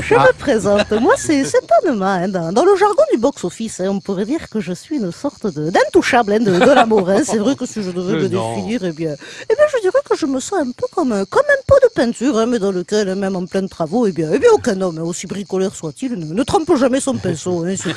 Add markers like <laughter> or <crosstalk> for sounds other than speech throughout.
je me présente. Moi, c'est Anema. Hein. Dans, dans le jargon du box-office, hein, on pourrait dire que je suis une sorte de- d'intouchable hein, de, de l'amour. Hein. C'est vrai que si je devais me définir, eh bien, eh bien, je dirais que je me sens un peu comme, un- comme un pot de peinture, hein, mais dans lequel, hein, même en plein travaux, eh bien, eh bien aucun homme, hein, aussi bricoleur soit-il, ne, trempe jamais son pinceau. Je suis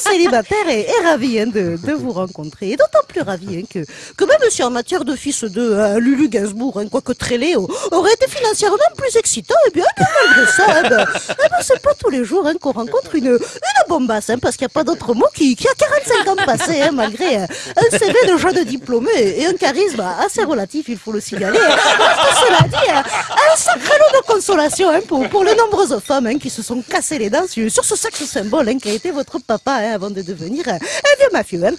célibataire et, et ravi hein, de, de vous rencontrer. Et d'autant plus ravi hein, que, même si en matière de fils de Lulu Gainsbourg, quoique très laid, aurait été financièrement plus excitant, eh bien, eh malgré ça, eh ben, eh ben, c'est pas tous les jours qu'on rencontre une, une bombasse, parce qu'il n'y a pas d'autre mot qui, a 45 ans passés, hein, malgré un CV de jeune diplômé et un charisme assez relatif, il faut le signaler. Parce que cela dit, euh, un sacré lot de consolation hein, pour, pour les nombreuses femmes hein, qui se sont cassées les dents sur, sur ce sexe symbole hein, qui a été votre papa avant de devenir euh, un vieux mafieux. Un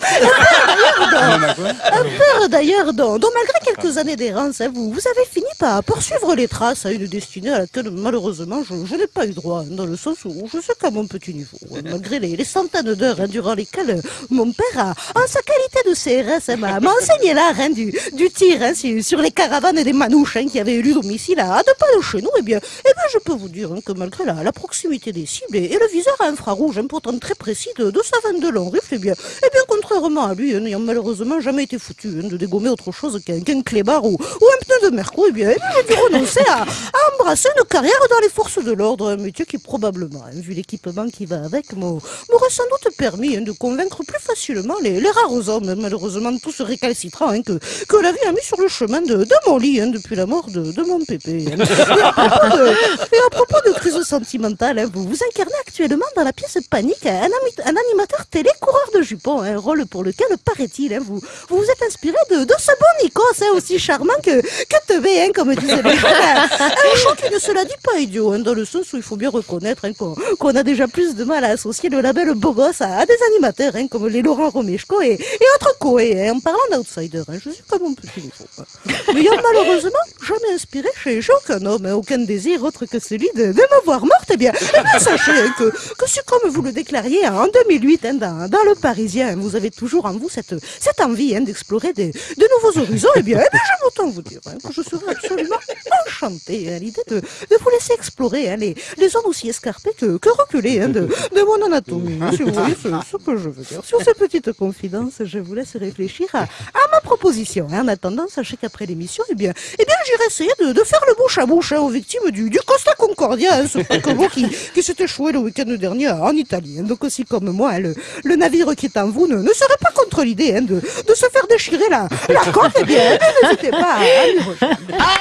père, d'ailleurs, dont- malgré quelques années d'errance, vous, vous avez fini par poursuivre les traces à une destinée à laquelle malheureusement je, je n'ai pas eu droit, dans le sens où je sais qu'à mon petit niveau, malgré les, les centaines d'heures durant lesquelles mon père, a, en sa qualité de CRS, m'a enseigné l'art du, du tir sur, les caravanes et les manouches hein, qui avaient élu domicile à, deux pas de chez nous, eh bien, eh bien je peux vous dire hein, que malgré la, proximité des cibles et, le viseur à infrarouge hein, pourtant très précis de, de sa 22 long rifle, eh bien, eh bien, contrairement à lui, hein, n'ayant malheureusement jamais été foutu hein, de dégommer autre chose qu'un clébard ou, un pneu de merco, eh bien, eh dû renoncer à, embrasser une carrière dans les forces de l'ordre, un métier qui probablement, vu l'équipement qui va avec, m'au- m'aurait sans doute permis de convaincre plus facilement les, les rares hommes, malheureusement tous récalcitrants, que, que la vie a mis sur le chemin de, de mon lit depuis la mort de, de mon pépé. hein. Et à propos de, et à propos de crise sentimentale, hein, vous vous incarnez actuellement dans la pièce Panique un, ami- un animateur télé coureur de jupons, un rôle pour lequel, paraît-il, hein, vous, vous vous êtes inspiré de, de ce bon Nikos, hein, aussi charmant que, que teubé, hein, comme disait les jeunes. <laughs> Un un choix qui ne se la dit pas idiot, hein, dans le sens où il faut bien reconnaître hein, qu'on qu'on a déjà plus de mal à associer le label beau gosse à, à des animateurs hein, comme les Laurent Romeshko et, et autres Coé. Hein. En parlant d'outsider, hein, je suis comme mon petit niveau. hein. N'ayant malheureusement jamais inspiré chez, aucun homme, hein, aucun désir autre que celui de, me voir morte, eh bien, <laughs> sachez hein, que, que si comme vous le déclariez en 2008 hein, dans, le Parisien, hein, vous avez toujours en vous cette, envie hein, d'explorer de nouveaux horizons, eh bien, eh bien j'aime autant vous dire hein, que je serais absolument enchanté à l'idée de, de vous laisser explorer hein, les, les zones aussi escarpées que, que reculées hein, de, de mon anatomie. Si vous voyez ce, ce que je veux dire. Sur ces petites confidences, je vous laisse réfléchir à, à ma proposition. hein. En attendant, sachez qu'après l'émission, eh bien, eh bien, j'irai essayer de, de faire le bouche à bouche hein, aux victimes du, du Costa Concordia, hein, ce paquebot <laughs> qui, qui s'est échoué le week-end dernier en Italie. hein. Donc aussi comme moi, hein, le, le navire qui est en vous ne, ne serait pas contre l'idée hein, de, de se faire déchirer la, la coque, eh bien, eh bien, n'hésitez pas à, à